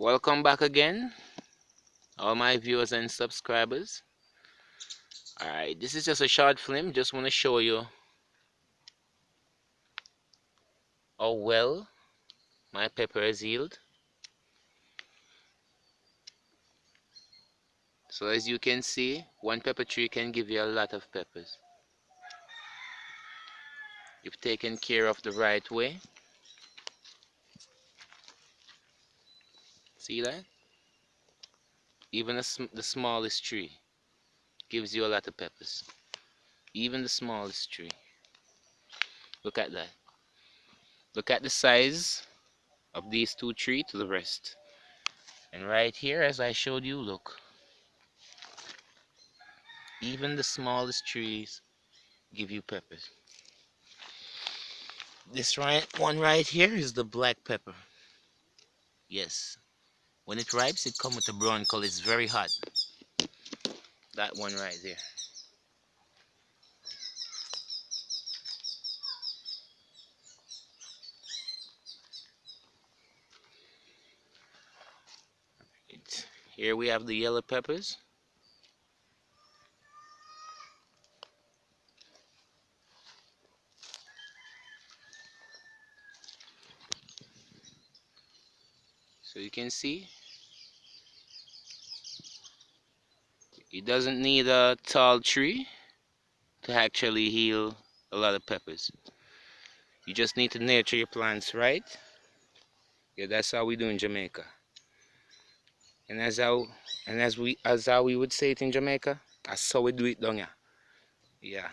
welcome back again all my viewers and subscribers. Alright this is just a short film just want to show you how well my peppers yield so as you can see one pepper tree can give you a lot of peppers. If taken care of the right way See that? Even the, sm the smallest tree gives you a lot of peppers. Even the smallest tree. Look at that. Look at the size of these two trees to the rest. And right here, as I showed you, look. Even the smallest trees give you peppers. This right one right here is the black pepper. Yes, when it ripes, it comes with a brown color. It's very hot. That one right there. Here we have the yellow peppers. So you can see it doesn't need a tall tree to actually heal a lot of peppers. You just need to nurture your plants right? Yeah that's how we do in Jamaica. And as how and as we as how we would say it in Jamaica that's how we do it down here. Yeah